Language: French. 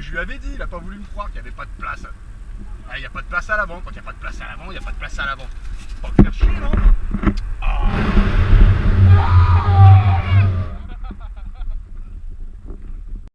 Je lui avais dit, il a pas voulu me croire qu'il n'y avait pas de place. Ah, il n'y a pas de place à l'avant. Quand il n'y a pas de place à l'avant, il n'y a pas de place à l'avant. Pas chier,